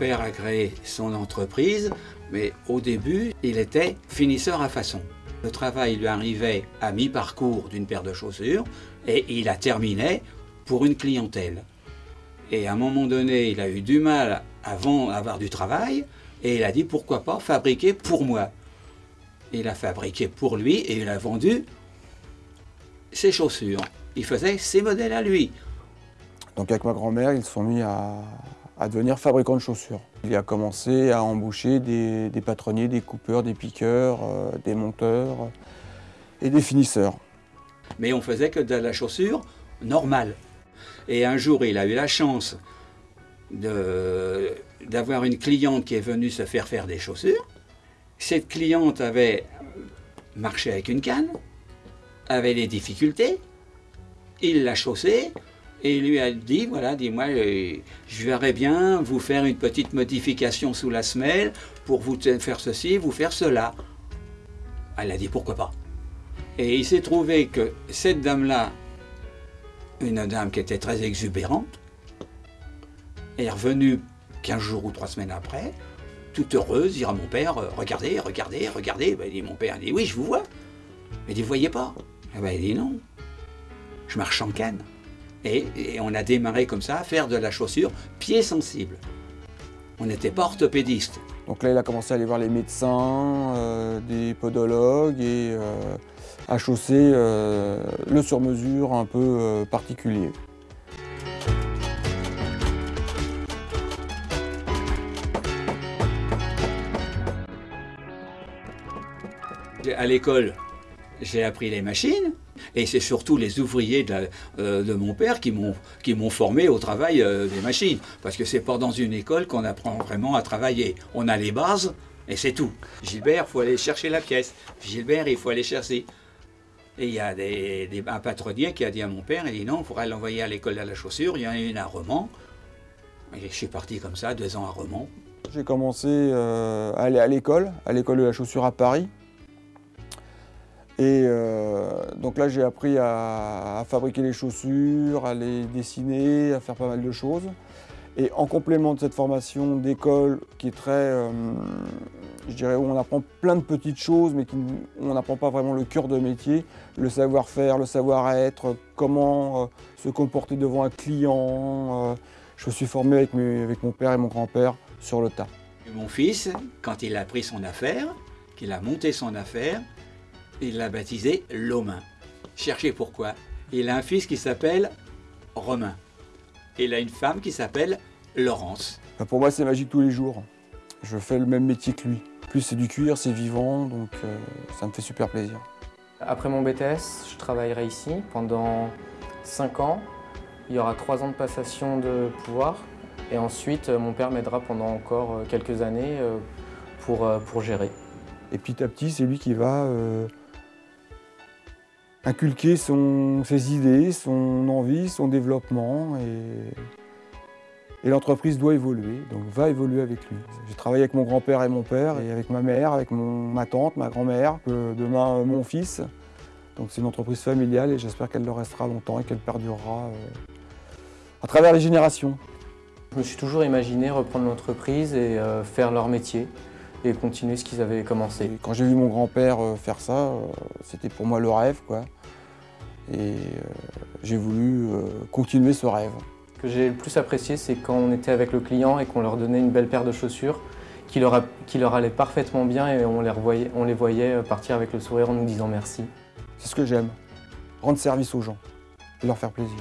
grand-père a créé son entreprise, mais au début, il était finisseur à façon. Le travail lui arrivait à mi-parcours d'une paire de chaussures et il a terminé pour une clientèle. Et à un moment donné, il a eu du mal à avoir du travail et il a dit pourquoi pas fabriquer pour moi. Il a fabriqué pour lui et il a vendu ses chaussures. Il faisait ses modèles à lui. Donc avec ma grand-mère, ils sont mis à, devenir fabricants de chaussures. Il a commencé à embaucher des, patronniers, des coupeurs, des piqueurs, euh, des monteurs et des finisseurs. Mais on faisait que de la chaussure normale. Et un jour, il a eu la chance d'avoir une cliente qui est venue se faire faire des chaussures. Cette cliente avait marché avec une canne, avait des difficultés. Il l'a chaussée et il lui a dit, voilà, dis-moi, euh, je verrais bien vous faire une petite modification sous la semelle pour vous faire ceci, vous faire cela. Elle a dit, pourquoi pas Et il s'est trouvé que cette dame-là, une dame qui était très exubérante, est revenue 15 jours ou 3 semaines après, toute heureuse, dire à mon père, euh, regardez, regardez, regardez. Ben, dit, mon père dit, oui, je vous vois. Il dit, vous voyez pas eh ben, Il dit, non, je marche en canne. Et, on a démarré comme ça à faire de la chaussure pied sensible. On n'était pas orthopédiste. Donc là, il a commencé à aller voir les médecins, euh, des podologues et euh, à chausser le sur-mesure un peu particulier. À l'école, j'ai appris les machines, et c'est surtout les ouvriers de, euh, mon père qui m'ont formé au travail euh, des machines. Parce que c'est pas dans une école qu'on apprend vraiment à travailler. On a les bases, et c'est tout. Gilbert, il faut aller chercher la pièce. Gilbert, il faut aller chercher. Et il y a des, un patronnier qui a dit à mon père, il dit non, il faudrait l'envoyer à l'école de la chaussure, il y en a une à Romans. Et je suis parti comme ça, deux ans à Romans. J'ai commencé euh, à aller à l'école, à l'école de la chaussure à Paris. Et euh, donc là, j'ai appris à, fabriquer les chaussures, à les dessiner, à faire pas mal de choses. Et en complément de cette formation d'école qui est très, euh, je dirais, où on apprend plein de petites choses, mais où on n'apprend pas vraiment le cœur de métier, le savoir-faire, le savoir-être, comment euh, se comporter devant un client. je me suis formé avec, avec mon père et mon grand-père sur le tas. Mon fils, quand il a pris son affaire, qu'il a monté son affaire, il l'a baptisé Lomain. Cherchez pourquoi. Il a un fils qui s'appelle Romain. Il a une femme qui s'appelle Laurence. Bah, pour moi, c'est magique tous les jours. Je fais le même métier que lui. plus, c'est du cuir, c'est vivant, donc euh, ça me fait super plaisir. Après mon BTS, je travaillerai ici pendant 5 ans. Il y aura 3 ans de passation de pouvoir. Et ensuite, euh, mon père m'aidera pendant encore euh, quelques années pour, pour gérer. Et petit à petit, c'est lui qui va inculquer ses idées, son envie, son développement. Et, l'entreprise doit évoluer, donc va évoluer avec lui. J'ai travaillé avec mon grand-père et mon père, et avec ma mère, avec ma tante, ma grand-mère, demain euh, mon fils. Donc c'est une entreprise familiale et j'espère qu'elle le restera longtemps et qu'elle perdurera euh, à travers les générations. Je me suis toujours imaginé reprendre l'entreprise et euh, faire leur métier et continuer ce qu'ils avaient commencé. quand j'ai vu mon grand-père euh, faire ça, euh, c'était pour moi le rêve. Quoi. Et euh, j'ai voulu continuer ce rêve. Ce que j'ai le plus apprécié, c'est quand on était avec le client et qu'on leur donnait une belle paire de chaussures qui leur, qui leur allait parfaitement bien et on les, revoyait, on les voyait partir avec le sourire en nous disant merci. C'est ce que j'aime, rendre service aux gens et leur faire plaisir.